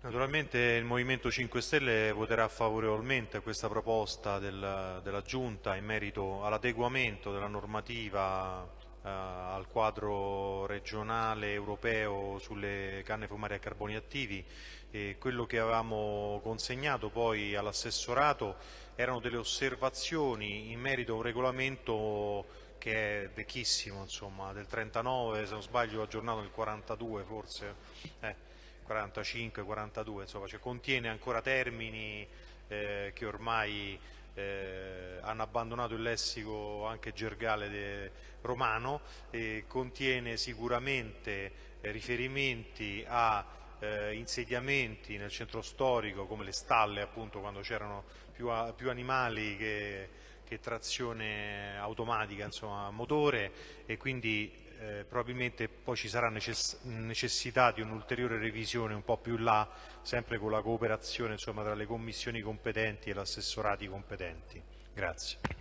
Naturalmente il Movimento 5 Stelle voterà favorevolmente a questa proposta del, della Giunta in merito all'adeguamento della normativa eh, al quadro regionale europeo sulle canne fumarie a carboni attivi e quello che avevamo consegnato poi all'assessorato erano delle osservazioni in merito a un regolamento che è vecchissimo, insomma, del 39, se non sbaglio aggiornato nel 42 forse. Eh 45, 42, insomma, cioè contiene ancora termini eh, che ormai eh, hanno abbandonato il lessico anche gergale romano e contiene sicuramente eh, riferimenti a eh, insediamenti nel centro storico come le stalle appunto quando c'erano più, più, animali che, che trazione automatica, insomma motore e quindi eh, probabilmente poi ci sarà necess necessità di un'ulteriore revisione un po' più là, sempre con la cooperazione insomma, tra le commissioni competenti e gli assessorati competenti. Grazie.